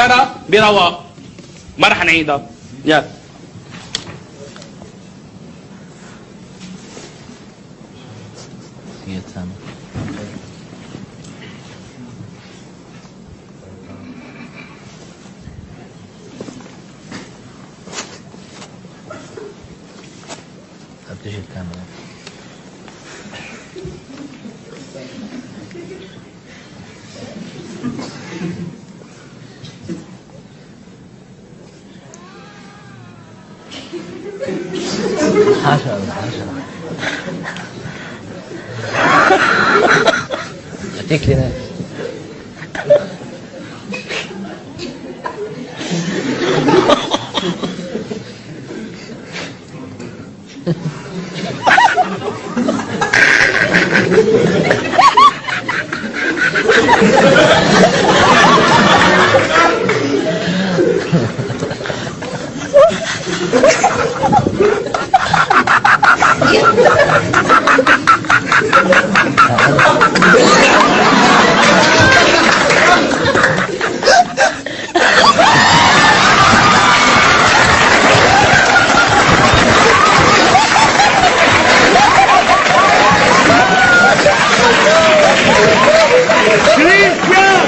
ربنا برواء ما راح نعيدها يا Thank you. 하셔, 하셔. 어떻게는 아, 아, 아, Cristian!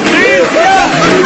Cristian!